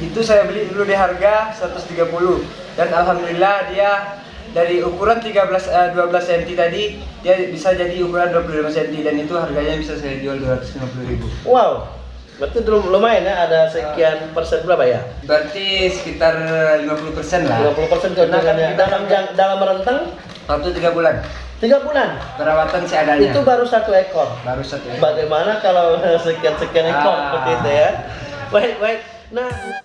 itu saya beli dulu di harga 130 dan alhamdulillah dia dari ukuran 13 eh, 12 cm tadi dia bisa jadi ukuran 25 cm dan itu harganya bisa saya jual 250.000. Wow, berarti lumayan ya ada sekian persen berapa ya? Berarti sekitar 50% lah. 50 persen keuntungannya dalam jang- dalam rentang Waktu 3 bulan. tiga bulan. Perawatan seadanya. Itu baru satu ekor. baru satu ya. Bagaimana kalau sekian sekian ekor Ah. seperti itu ya? Baik baik. Nah.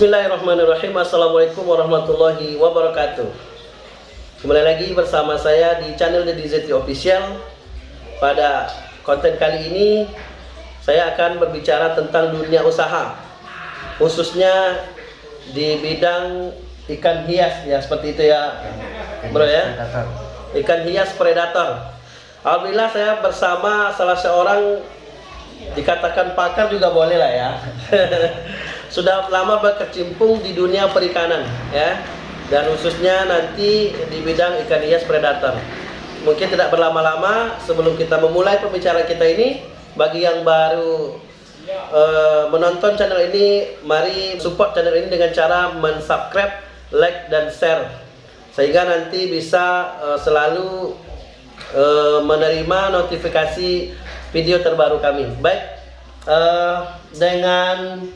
Bismillahirrahmanirrahim. Assalamualaikum warahmatullahi wabarakatuh. Kembali lagi bersama saya di channel The DZT Official. Pada konten kali ini Saya akan berbicara tentang dunia usaha Khususnya di bidang ikan hias. Ya seperti itu ya bro ya. Ikan hias predator. Alhamdulillah saya bersama salah seorang dikatakan pakar juga boleh lah ya sudah lama berkecimpung di dunia perikanan ya. Dan khususnya nanti di bidang ikan hias predator. Mungkin tidak berlama-lama sebelum kita memulai pembicaraan kita ini bagi yang baru eh, menonton channel ini mari support channel ini dengan cara mensubscribe like dan share. Sehingga nanti bisa eh, selalu eh, menerima notifikasi video terbaru kami. Baik eh, dengan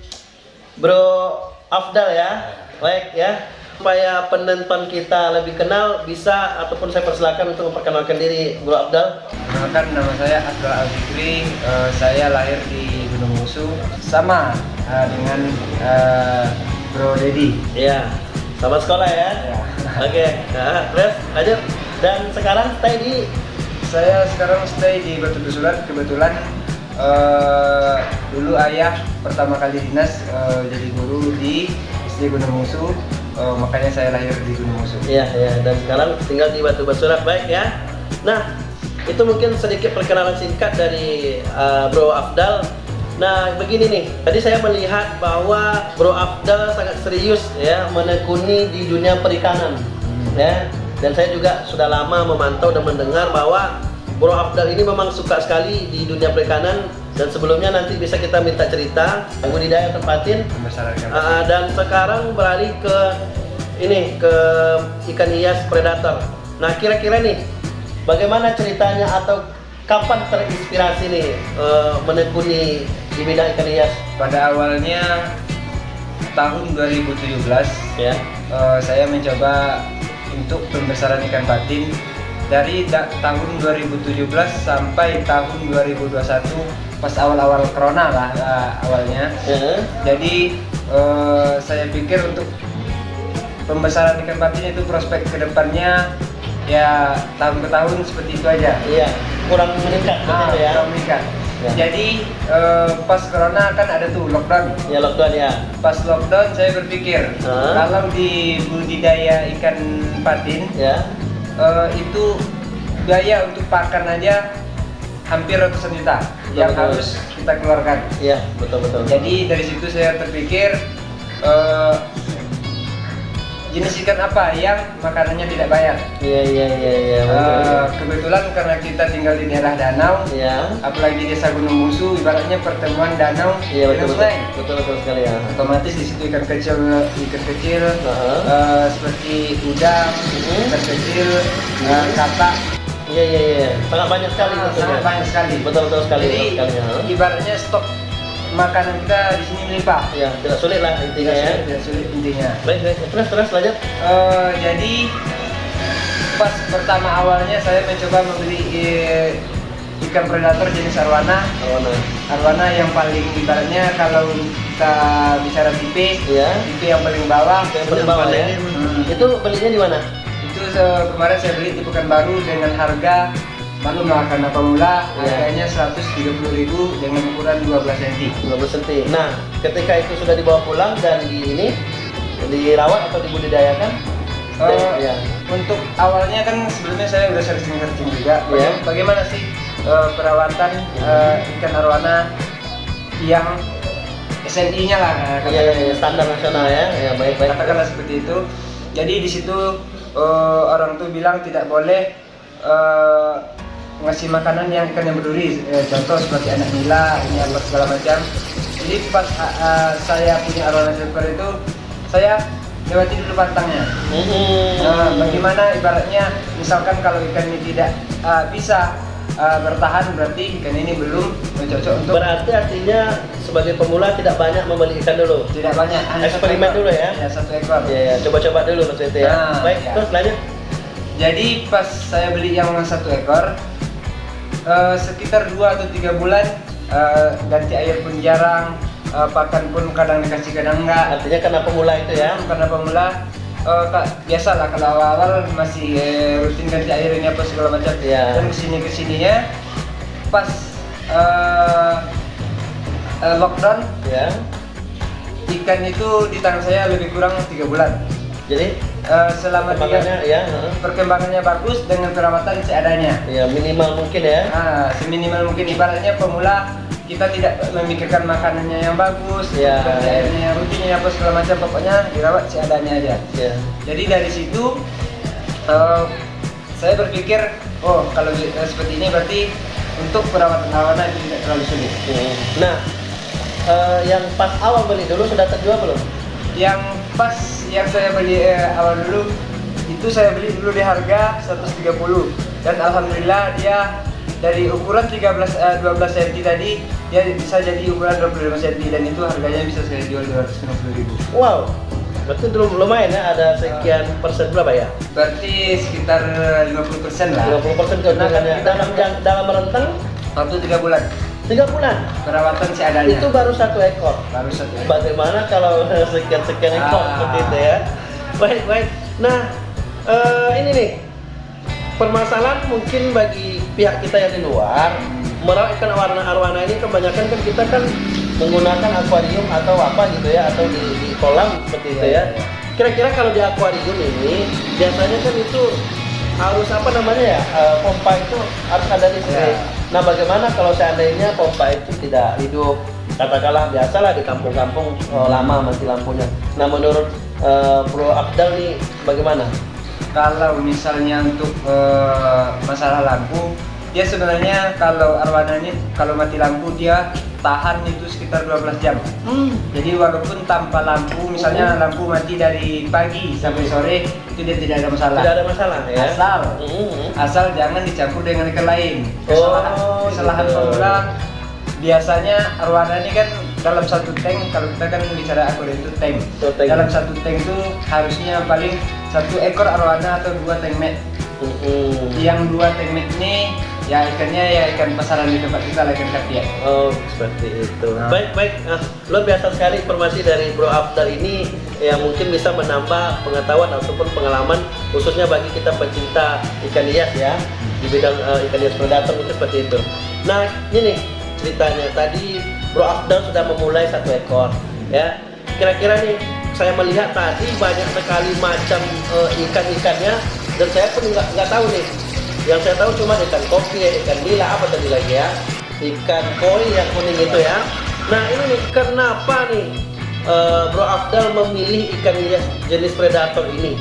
Bro Afdal ya, baik ya. Supaya penonton kita lebih kenal, bisa ataupun saya persilakan untuk memperkenalkan diri Bro Afdal. Perkenalkan nama saya Abdul Al-Fikri, Eh, saya lahir di Gunung Musu sama eh, dengan eh, Bro Dedi. Ya, sama sekolah ya. Ya. Oke, nah, terus lanjut. Dan sekarang stay di Saya sekarang stay di Batu Dusulan, kebetulan eh, dulu ayah pertama kali dinas eh, jadi guru di SD Gunung Musu, Eh, makanya saya lahir di Gunung Musu. ya ya dan sekarang tinggal di Batu Basurat baik ya. Nah, itu mungkin sedikit perkenalan singkat dari uh, Bro Afdal. Nah, begini nih. Tadi saya melihat bahwa Bro Afdal sangat serius ya menekuni di dunia perikanan. Ya. Dan saya juga sudah lama memantau dan mendengar bahwa Bro Afdal ini memang suka sekali di dunia perikanan dan sebelumnya nanti bisa kita minta cerita budidaya tempatin Pembesaran ikan. Ah, dan sekarang beralih ke ini ke ikan hias predator. Nah kira-kira nih bagaimana ceritanya atau kapan terinspirasi nih eh, menekuni di bidang ikan hias? Pada awalnya tahun 2017 Ya. eh, saya mencoba untuk pembesaran ikan patin dari da- tahun 2017 sampai tahun 2021 pas awal-awal corona lah eh, awalnya Ya. jadi eh, saya pikir untuk pembesaran ikan patin itu prospek ke depannya ya tahun ke tahun seperti itu aja Iya. Kurang meningkat Ah, ya. kurang meningkat. Ya. jadi eh, pas corona kan ada tuh lockdown Ya lockdown ya. pas lockdown saya berpikir Ah. kalau di budidaya ikan patin Ya. Eh, itu biaya untuk pakan aja hampir ratusan juta yang betul. harus kita keluarkan. Iya betul betul. Jadi dari situ saya terpikir eh, jenis ikan apa yang makanannya tidak banyak. Iya iya iya iya. Uh, kebetulan karena kita tinggal di daerah danau, ya. apalagi desa Gunung Musu, ibaratnya pertemuan danau iya, betul, dengan sungai. Betul, betul sekali ya. Otomatis di situ ikan kecil, ikan kecil uh -huh. uh, seperti udang, uh mhm. -huh. ikan kecil, uh, katak. Iya iya iya, sangat banyak sekali. Ah, sangat banyak sekali. Betul betul sekali. Jadi betul sekali, ya. ibaratnya stok makanan kita di sini melimpah. Ya, tidak sulit lah intinya tidak ya. Sulit, tidak sulit intinya. Baik, baik. Terus, terus lanjut. Uh, jadi pas pertama awalnya saya mencoba membeli uh, ikan predator jenis arwana. Arwana. Arwana yang paling ibaratnya kalau kita bicara tipe, ya. tipe yang paling bawah. Yang paling bawah ya. Hmm. Itu belinya di mana? Itu uh, kemarin saya beli di Pekanbaru dengan harga Maklum lah karena pemula ya. harganya 130.000 dengan ukuran 12 cm. 12 cm. Nah, ketika itu sudah dibawa pulang dan di ini dirawat atau dibudidayakan? Uh, ya. Untuk awalnya kan sebelumnya saya udah searching-searching juga. Ya. Bagaimana sih uh, perawatan uh, ikan arwana yang SNI-nya lah ya, ya, ya, standar nasional ya. Ya, baik baik. Katakanlah seperti itu. Jadi di situ uh, orang tuh bilang tidak boleh uh, ngasih makanan yang ikan yang berduri eh, contoh seperti anak nila ini apa segala macam. Jadi pas uh, saya punya arwana silver itu saya lewati dulu pantangnya. Hmm. nah, bagaimana ibaratnya misalkan kalau ikan ini tidak uh, bisa uh, bertahan berarti ikan ini belum cocok untuk berarti artinya sebagai pemula tidak banyak membeli ikan dulu? Tidak banyak eksperimen dulu ya? Ya satu ekor. Ya, ya. coba-coba dulu maksudnya ya. Nah, baik ya. terus lanjut. Jadi pas saya beli yang satu ekor uh, sekitar dua atau tiga bulan uh, ganti air pun jarang uh, pakan pun kadang dikasih kadang enggak. Artinya karena pemula itu ya? Hmm, karena pemula. Uh, kak, biasa lah kalau awal-awal masih uh, rutin ganti air ini apa segala macam. Ya. dan ke sini ke sininya pas uh, uh, lockdown ya ikan itu di tangan saya lebih kurang tiga bulan. Jadi uh, selama perkembangannya tiga, ya perkembangannya bagus dengan perawatan seadanya ya minimal mungkin ya ah seminimal mungkin ibaratnya pemula kita tidak memikirkan makanannya yang bagus, ya. airnya yang rutinnya apa segala macam, pokoknya dirawat seadanya aja. Ya. Jadi dari situ uh, saya berpikir, oh kalau uh, seperti ini berarti untuk perawatan awana itu tidak terlalu sulit. Hmm. Nah, uh, yang pas awal beli dulu sudah terjual belum? Yang pas yang saya beli eh, awal dulu itu saya beli dulu di harga 130 dan alhamdulillah dia dari ukuran 13 eh, 12 cm tadi dia bisa jadi ukuran 25 cm dan itu harganya bisa saya jual 250 ribu. Wow, berarti belum lumayan ya ada sekian persen berapa ya? Berarti sekitar 50 persen lah. 50 persen keuntungannya dalam dalam rentang waktu tiga bulan. Tiga bulan. Perawatan seadanya. Itu baru satu ekor. Baru satu ekor. Bagaimana kalau sekian sekian ekor ah. seperti itu ya? Baik baik. Nah uh, ini nih permasalahan mungkin bagi pihak kita yang di luar hmm. merawat ikan warna arwana ini kebanyakan kan kita kan menggunakan akuarium atau apa gitu ya atau di, di kolam seperti itu ya. Iya, iya. Kira-kira kalau di akuarium ini biasanya kan itu harus apa namanya ya uh, pompa itu harus ada listrik. Yeah. Nah bagaimana kalau seandainya pompa itu tidak hidup katakanlah biasalah di kampung-kampung uh, lama mati lampunya. Nah menurut uh, Bro Abdal nih bagaimana? Kalau misalnya untuk uh, masalah lampu, ya sebenarnya kalau arwana ini kalau mati lampu dia tahan itu sekitar 12 jam. Hmm. Jadi walaupun tanpa lampu, misalnya hmm. lampu mati dari pagi sampai sore, itu dia tidak ada masalah. Tidak ada masalah ya. Asal, hmm. asal jangan dicampur dengan ikan lain. Kesalahan, oh, kesalahan gitu. pemula biasanya arwana ini kan dalam satu tank kalau kita kan bicara akuarium itu tank. So, tank. Dalam satu tank itu harusnya paling satu ekor arwana atau dua tank met. Hmm. Yang dua tank met ini ya ikannya ya ikan pasaran di tempat kita ikan ya. oh seperti itu. Nah. baik baik. Uh, luar biasa sekali informasi dari Bro Afdal ini yang mungkin bisa menambah pengetahuan ataupun pengalaman khususnya bagi kita pecinta ikan hias ya di bidang uh, ikan hias predator itu seperti itu. Nah ini nih ceritanya. Tadi Bro Afdal sudah memulai satu ekor ya. Kira-kira nih saya melihat tadi banyak sekali macam uh, ikan-ikannya dan saya pun nggak tahu nih yang saya tahu cuma ikan kopi, ikan nila apa tadi lagi ya, ikan koi yang kuning itu ya. Nah ini nih kenapa nih eh, Bro Afdal memilih ikan hias jenis predator ini?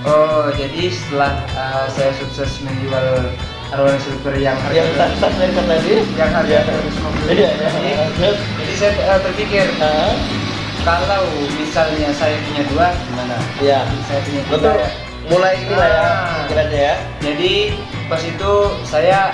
Oh, jadi setelah uh, saya sukses menjual arwana silver yang Yang harga saya tadi? yang harga Iya. 150 Iya, iya. Terus? jadi saya uh, berpikir Ah, kalau misalnya saya punya dua gimana? Iya. Saya punya tiga. Betul. ya. Mulai inilah ya Ah. pikirannya ya. Jadi pas itu saya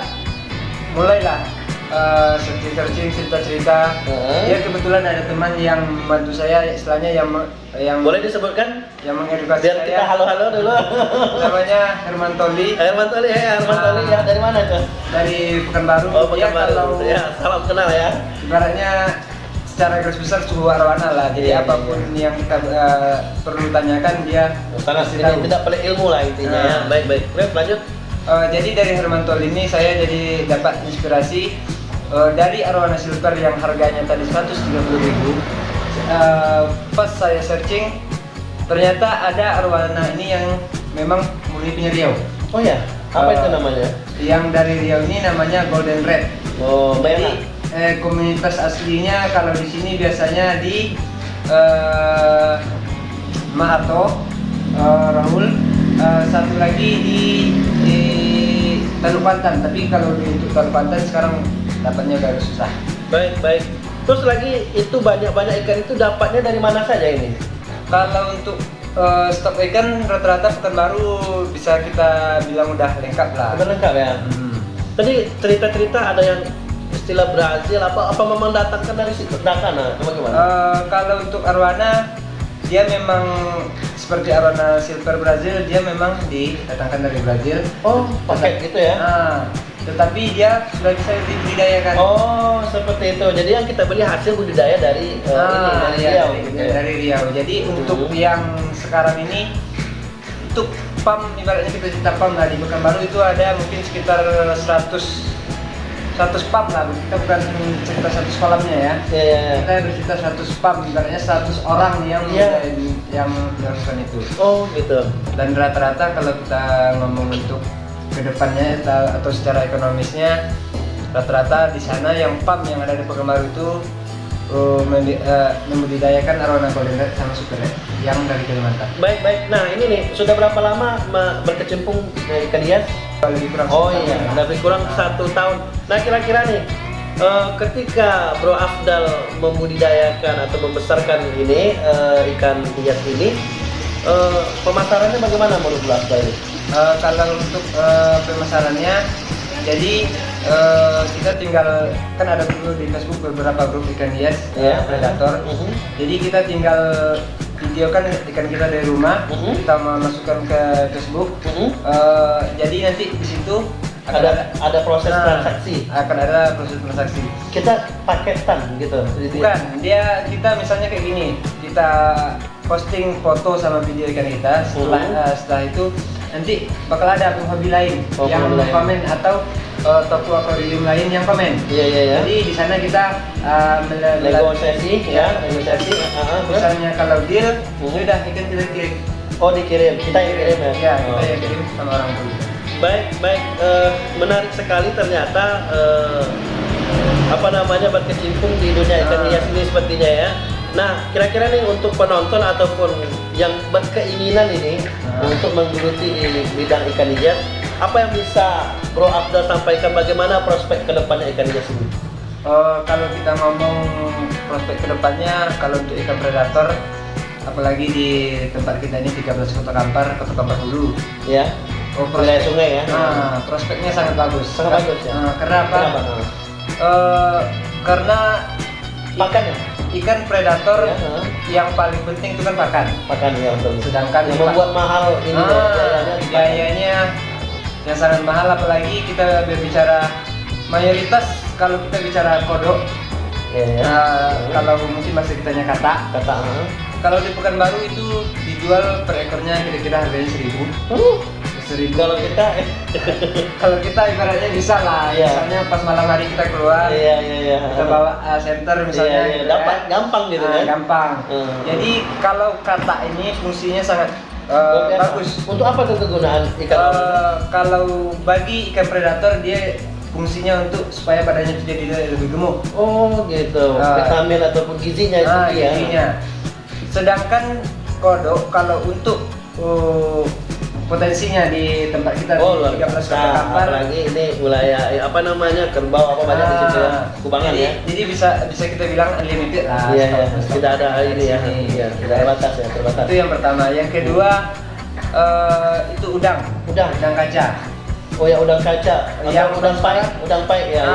mulailah uh, searching-searching cerita-cerita. Heeh. Ya kebetulan ada teman yang membantu saya, istilahnya yang yang Boleh disebutkan? yang mengedukasi Biar saya. kita halo-halo dulu. Namanya Herman Toli Herman Toli ya, Herman Toli ya dari mana tuh? dari Pekanbaru. Oh, Pekanbaru. kalau Ya, salam kenal ya. ibaratnya secara garis besar suhu arwana lah. Jadi Iya, apa pun yang kita uh, perlu tanyakan dia ini tahu. tidak pelik ilmu lah intinya ya. Nah. Baik baik. Ref, lanjut. Uh, jadi dari Herman Tol ini saya jadi dapat inspirasi uh, dari arwana silver yang harganya tadi 130.000 uh, pas saya searching ternyata ada arwana ini yang memang murni punya Riau Oh ya, apa Eh, itu namanya? yang dari Riau ini namanya Golden Red Oh, merah. Eh, komunitas aslinya kalau di sini biasanya di eh, Mahato, eh, Rahul, eh, satu lagi di, di Teluk Pantan. Tapi kalau di untuk Teluk Pantan sekarang dapatnya udah agak susah. Baik baik. Terus lagi itu banyak-banyak ikan itu dapatnya dari mana saja ini? Kalau untuk eh, stok ikan rata-rata Pekanbaru bisa kita bilang udah lengkap lah. Sudah lengkap ya. Hmm. Tadi cerita-cerita ada yang istilah Brazil apa apa memang datangkan dari situ Dakana apa gimana? Eh, kalau untuk arwana dia memang seperti arwana silver Brazil dia memang didatangkan dari Brazil. oh, paket gitu ya. Nah, tetapi dia sudah bisa dibudidayakan. Oh, seperti itu. Jadi yang kita beli hasil budidaya dari ini Ah, dari iya, Riau dari, gitu ya. dari Riau. Jadi untuk Hmm. yang sekarang ini untuk pam ibaratnya kita cerita pam lah di Pekanbaru itu ada mungkin sekitar 100 100 pam lah. Kita bukan cerita 100 kolamnya ya. Iya, iya, iya. Kita bercerita 100 pam ibaratnya 100 orang yang Iya. yang melakukan itu. Oh, gitu. dan rata-rata kalau kita ngomong untuk ke depannya ta- atau secara ekonomisnya rata-rata di sana yang pam yang ada di Pekanbaru itu uh, uh, membudidayakan arwana golden sama super red yang dari Kalimantan. Baik, baik. Nah, ini nih, sudah berapa lama ma- berkecimpung eh, hias? Lebih kurang Oh iya, lebih kurang satu tahun. Nah, kira-kira nih, eh, ketika Bro Afdal membudidayakan atau membesarkan ini eh, ikan hias ini, eh, pemasarannya bagaimana menurut Bro Afdal ini? Uh, kalau untuk uh, pemasarannya, jadi uh, kita tinggal kan ada dulu di Facebook beberapa grup ikan hias Ya. uh, predator. Mhm. Jadi kita tinggal videokan ikan kita dari rumah, Mhm. kita masukkan ke Facebook. Mhm. Eh, jadi nanti di situ akan Ada ada proses Nah, transaksi. Akan ada proses transaksi. Kita paketan gitu. Jadi- Bukan, dia kita misalnya kayak gini, kita posting foto sama video ikan kita. Setelah Mhm. eh, setelah itu nanti bakal ada akun hobi lain Oh, yang komen atau eh, toko akuarium lain yang komen. Iya iya ya. Jadi di sana kita mel- Negosiasi ya, negosiasi. Ah, ah, terus? Misalnya kalau deal, Mhm. ya udah ikan kita kirim. Oh dikirim, kita yang kirim ya? Ya, Oh. kita yang kirim sama orang dulu. Baik, baik. Eh, menarik sekali ternyata eh, apa namanya berkecimpung di dunia ikan Ah. hias ini sepertinya ya. Nah, kira-kira nih untuk penonton ataupun yang berkeinginan ini Ah. untuk menggeluti di bidang ikan hias, apa yang bisa Bro Abdul sampaikan bagaimana prospek ke depannya ikan hias ini? Oh, kalau kita ngomong prospek ke depannya, kalau untuk ikan predator, apalagi di tempat kita ini 13 Kota Kampar, Kota Kampar Hulu. Ya, Oh, wilayah sungai ya. Nah, prospeknya sangat bagus. Sangat bagus, ya? Nah, karena apa? Kenapa? Eh, karena Pakan ya? ikan predator Ya, nah. yang paling penting itu kan pakan. Pakan ya betul. Sedangkan yang membuat mahal ini loh, Ah, biayanya yang sangat mahal apalagi kita berbicara mayoritas kalau kita bicara kodok Ya, ya. Nah, kalau mungkin masih kitanya kata kata ah. kalau di Pekanbaru itu dijual per ekornya kira-kira harganya seribu Uh, seribu kalau kita eh, kalau kita ibaratnya bisa lah Iya. misalnya pas malam hari kita keluar iya iya iya. kita bawa uh, center misalnya Iya, iya. gitu Dapat kan. gampang gitu Nah, kan. gampang Hmm. jadi kalau kata ini fungsinya sangat uh, biasa. bagus Untuk apa tuh kegunaan ikan? Uh, kalau bagi ikan predator dia fungsinya untuk supaya badannya itu jadi lebih gemuk. Oh gitu. Ah. Vitamin ataupun gizinya itu Nah, ya. gizinya. Sedangkan kodok kalau untuk uh, potensinya di tempat kita Oh luar di 13 kota. Kampar Apalagi ini wilayah eh, apa namanya kerbau apa banyak di situ ya. Ah, Kubangan jadi, ya. Jadi bisa bisa kita bilang unlimited lah. Iya ya. stok Tidak ada ini ya. Iya, tidak ada batas ya, terbatas. Itu yang pertama. Yang kedua eh, itu udang. Udang. Udang kaca. Oh ya udang kaca. Yang Yang udang pai, udang- udang pai ya. Ah,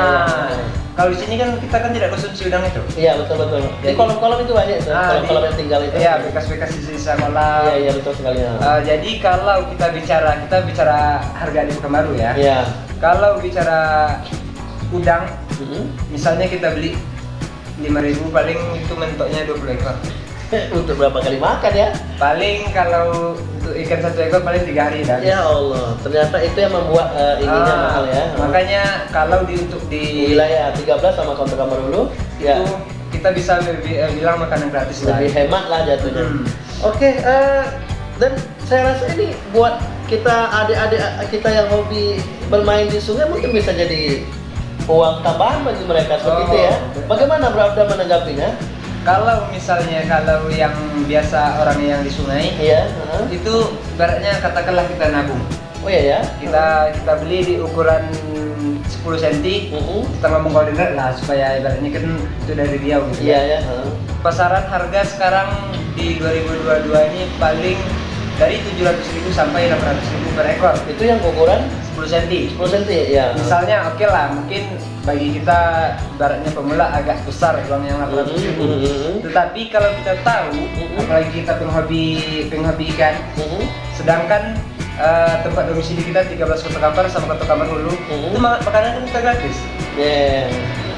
iya. Kalau di sini kan kita kan tidak konsumsi udang itu. Iya betul betul. Di Jadi- kolom-kolom itu banyak tuh. Ah, Kolom-kolom di- yang tinggal itu. Iya, bekas-bekas sisa kolam. Iya iya betul sekali ya. Eh, jadi kalau kita bicara kita bicara harga di Pekanbaru ya. Iya. Kalau bicara udang, Mhm. misalnya kita beli 5000 paling itu mentoknya 20 ekor. Untuk berapa kali makan ya? Paling kalau untuk ikan satu ekor paling tiga hari dah. Ya Allah, ternyata itu yang membuat eh, ininya Ah, mahal ya. Makanya kalau di untuk di wilayah 13 sama Kota Kamar dulu, ya kita bisa lebih, eh, bilang makanan gratis lah. lebih hemat lah jatuhnya. Hmm. Oke, eh, dan saya rasa ini buat kita adik-adik kita yang hobi bermain di sungai mungkin bisa jadi uang tambahan bagi mereka seperti Oh, itu ya. betul. Bagaimana Bro Abda menanggapinya? Kalau misalnya kalau yang biasa orang yang di sungai Iya. heeh. itu ibaratnya katakanlah kita nabung. Oh iya ya. Kita kita beli di ukuran 10 cm Mhm. kita ngomong koordinat lah supaya ibaratnya kan itu dari Riau gitu Iya ya. ya. heeh. Pasaran harga sekarang di 2022 ini paling dari 700.000 sampai 800.000 per ekor. Itu yang ukuran 10 cm. 10 cm ya. Misalnya oke lah, mungkin bagi kita ibaratnya pemula agak besar uang yang 800 ribu. Mhm, mhm. Tetapi kalau kita tahu, Mhm. apalagi kita penghobi penghobi ikan, Mhm. sedangkan eh, tempat domisili kita 13 Kota Kampar sama Kota Kampar Hulu, Mhm. itu ma- makanan kan kita gratis. Ya.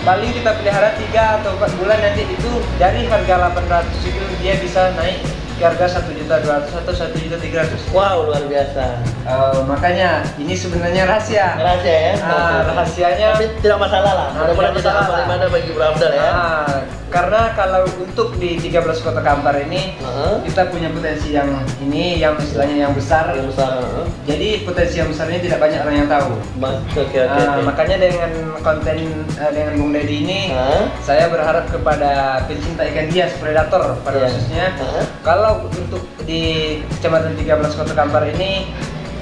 Paling kita pelihara 3 atau 4 bulan nanti itu dari harga 800 itu dia bisa naik harga 1.200 atau 1.300. Wow, luar biasa. Eh, makanya ini sebenarnya rahasia. Rahasia ya. Ah, rahasianya Tapi tidak masalah lah. Ah, Mudah-mudahan ibadah bagi Bro ya. Nah, karena kalau untuk di 13 kota Kampar ini Heeh. kita punya potensi yang ini yang istilahnya yang besar. Yang besar. heeh. Jadi potensi yang besar ini tidak banyak orang yang tahu. Mas- Oke oke. Nah, oke. makanya dengan konten eh, dengan Bung Deddy ini Hah? saya berharap kepada pencinta ikan hias predator pada Iya. khususnya Hah? kalau untuk di Kecamatan 13 Kota Kampar ini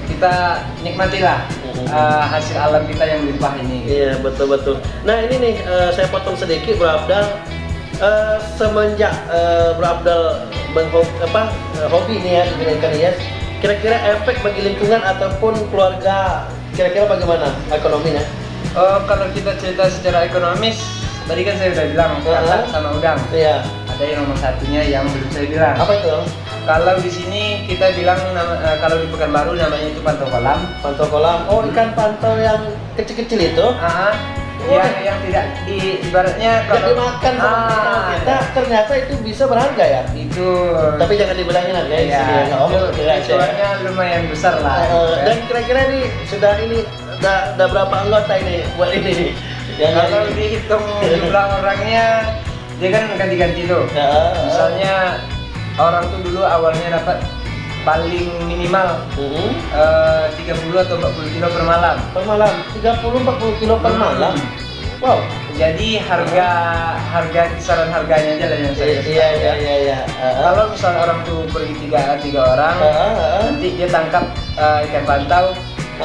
kita nikmatilah eh, hasil alam kita yang limpah ini. Iya betul betul. Nah ini nih eh, saya potong sedikit Bro Abdal. Eh, semenjak eh, Bro Abdal menghobi apa eh, hobi nih ya ikan hias, kira-kira efek bagi lingkungan ataupun keluarga kira-kira bagaimana ekonominya? Oh, kalau kita cerita secara ekonomis, tadi kan saya udah bilang Heeh. kakak sama udang. Iya. Ada yang nomor satunya yang belum saya bilang. Apa itu? Kalau di sini kita bilang nama- eh, kalau di Pekanbaru namanya itu pantau kolam. Pantau kolam. Oh ikan pantau yang kecil-kecil itu. Ah, Oh. yang yang tidak di ibaratnya kalau dimakan sama ah, kita ternyata itu bisa berharga ya. itu Tapi jangan dibilangin harga ya. ya, ya. Oh, itu ya. lumayan besar lah. Gitu kan. dan kira-kira nih sudah ini udah, udah berapa anggota ini buat ini? Yang kalau dihitung jumlah orangnya, dia kan ganti-ganti tuh. Ya, Misalnya orang tuh dulu awalnya dapat paling minimal Mhm. eh, 30 atau 40 kilo per malam. per malam 30-40 kilo per Hmm. malam. Wow. Jadi harga harga kisaran harganya aja lah yang saya Iya iya iya ya. iya. iya. Ah, Kalau misalnya orang tuh pergi tiga tiga orang, ah, ah. nanti dia tangkap eh, ikan pantau,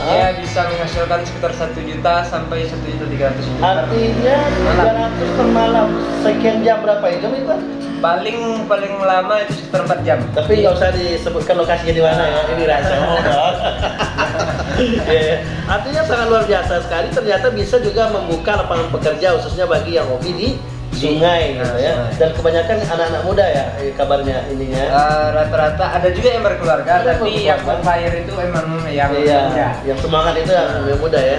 Dia bisa menghasilkan sekitar satu juta sampai satu juta tiga ratus ribu per Artinya 300 per malam. Sekian jam berapa itu itu? paling paling lama itu sekitar 4 jam. Tapi nggak usah disebutkan lokasinya di mana ya. Ini rahasia umum. Iya. Artinya sangat luar biasa sekali. Ternyata bisa juga membuka lapangan pekerja khususnya bagi yang hobi di sungai gitu ya. sungai. Dan kebanyakan anak-anak muda ya eh, kabarnya ininya. Eh, rata-rata ada juga yang berkeluarga, Ada tapi berkeluarga. yang on fire itu emang yang Iya, muda. yang semangat itu yang yang muda ya.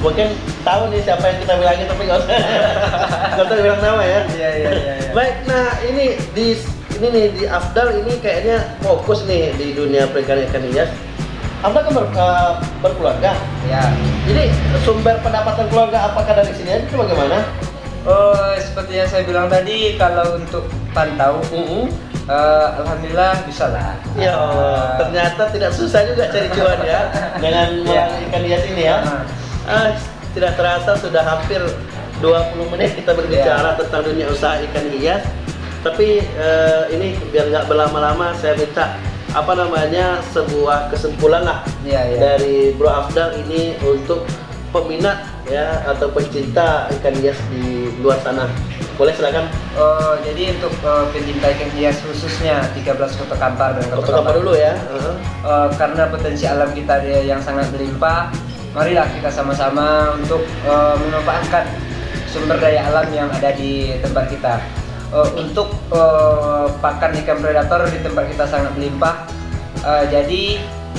Mungkin tahu nih siapa yang kita bilangin tapi nggak usah nggak usah bilang nama ya. Iya iya iya. iya. Baik, nah ini di ini nih di Afdal ini kayaknya fokus nih di dunia perikanan ikan hias. Afdal kan ber, eh, berkeluarga. Ya. Jadi sumber pendapatan keluarga apakah dari sini aja itu bagaimana? Oh, seperti yang saya bilang tadi, kalau untuk pantau, Mm-mm. eh, alhamdulillah bisa lah. Ya Allah, ternyata tidak susah juga cari cuan ya dengan Iya. melalui ikan hias ini ya. Eh, tidak terasa sudah hampir 20 menit kita berbicara Iya. tentang dunia usaha ikan hias. Tapi eh, ini biar nggak berlama-lama, saya minta apa namanya sebuah kesimpulan lah Iya, iya. dari Bro Afdal ini untuk peminat ya atau pencinta ikan hias di luar sana. Boleh silakan Eh, jadi untuk eh, pencinta ikan hias khususnya 13 kota kampar dan foto kabar dulu ya. Heeh. Eh, karena potensi alam kita dia yang sangat berlimpah, marilah kita sama-sama untuk eh, memanfaatkan sumber daya alam yang ada di tempat kita. Eh, untuk eh, pakan ikan predator di tempat kita sangat berlimpah, eh, jadi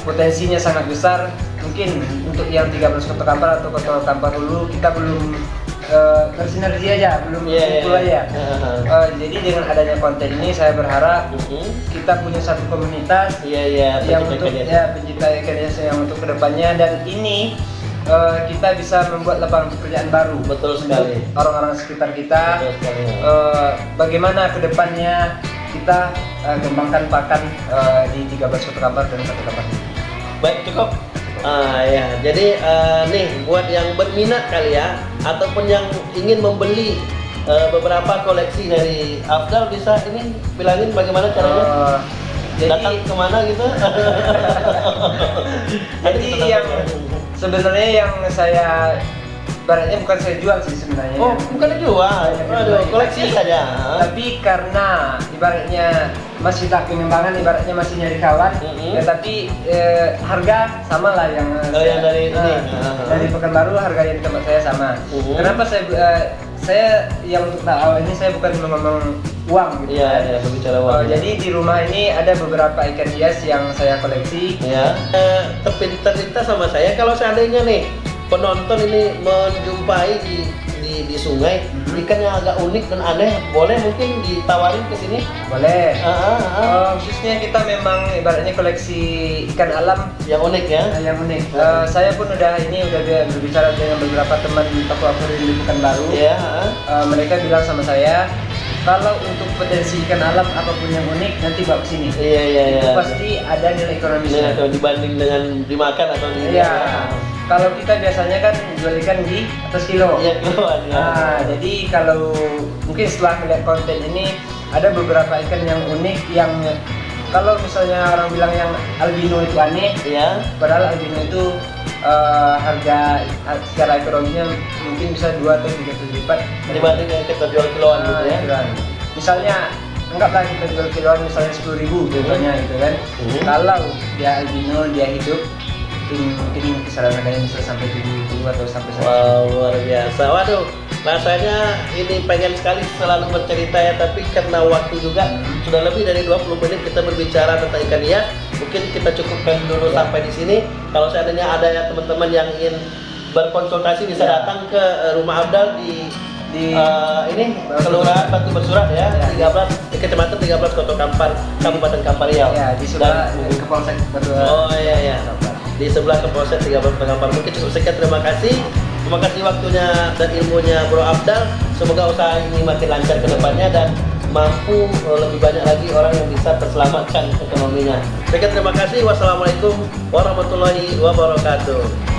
potensinya sangat besar. Mungkin untuk yang 13 kota kampar atau kota kampar dulu kita belum eh, bersinergi aja, belum kumpul iya. aja. Eh, jadi dengan adanya konten ini saya berharap Mhm. kita punya satu komunitas Iya iya. yang untuk hias. ya pencinta ikan hias yang untuk ke depannya dan ini eh, kita bisa membuat lapangan pekerjaan baru Betul sekali. orang-orang sekitar kita Betul sekali. Eh, bagaimana ke depannya kita eh, kembangkan pakan eh, di 13 kota kabar dan satu kabar Baik cukup. Ah ya, jadi eh, nih buat yang berminat kali ya, ataupun yang ingin membeli eh, beberapa koleksi dari Afdal bisa ini bilangin bagaimana caranya? Eh, jadi Datang ke mana gitu? Jadi yang sebenarnya yang saya ibaratnya bukan saya jual sih sebenarnya Oh, bukan dijual. Aduh, koleksi saja. tapi karena ibaratnya masih tak pengembangan ibaratnya masih nyari kawan Mhm. ya tapi eh, harga sama lah yang Oh, yang dari ini. eh, Ah. dari pekanbaru harga yang di tempat saya sama Mhm. kenapa saya eh, saya yang untuk tak awal ini saya bukan ngomong uang gitu Iya, kan. iya, berbicara Oh, uang. jadi di rumah ini ada beberapa ikan hias yang saya koleksi ya eh, sama saya kalau seandainya nih penonton ini menjumpai di di, di sungai Mhm. ikan yang agak unik dan aneh boleh mungkin ditawarin ke sini boleh Ah, ah, ah. Eh, khususnya kita memang ibaratnya koleksi ikan alam yang unik ya Nah, yang unik. Hmm. Eh, saya pun udah ini udah bi- berbicara dengan beberapa teman toko akuarium di Pekanbaru. ya ah. Eh, mereka bilang sama saya, kalau untuk potensi ikan alam apa pun yang unik nanti bawa ke sini. iya iya iya Itu pasti ada nilai ekonomisnya. atau dibanding dengan dimakan atau di Iya. Kalau kita biasanya kan jual ikan di atas kilo. iya ya. Nah, jadi kalau mungkin setelah melihat konten ini ada beberapa ikan yang unik yang kalau misalnya orang bilang yang albino itu aneh, Iya. Padahal albino itu eh, harga har- secara ekonominya mungkin bisa dua atau tiga kali lipat dibanding yang kita jual kiloan gitu Ah, ya kiloan. Misalnya anggaplah kita jual kiloan misalnya sepuluh ribu contohnya gitu kan. Hmm. Kalau dia albino dia hidup mungkin mungkin kisaran harganya bisa sampai tujuh puluh atau sampai. Wow, luar biasa. Waduh, rasanya ini pengen sekali selalu bercerita ya, tapi karena waktu juga Hmm. sudah lebih dari 20 menit kita berbicara tentang ikan hias. Mungkin kita cukupkan dulu Ya. sampai di sini. Kalau seandainya ada ya teman-teman yang ingin berkonsultasi bisa Ya. datang ke eh, rumah Abdal di Di eh, ini Kelurahan Batu Bersurat ya, Ya. 13 di Kecamatan 13 Kota Kampar, Kabupaten Kampar. Ya di sebelah ke Polsek Batu. Oh iya iya. Di sebelah Kapolsek 13 Pengampar. Mungkin cukup sekian terima kasih. Terima kasih waktunya dan ilmunya Bro Abdal. Semoga usaha ini makin lancar ke depannya dan mampu lebih banyak lagi orang yang bisa terselamatkan ekonominya. Sekian terima kasih. Wassalamualaikum warahmatullahi wabarakatuh.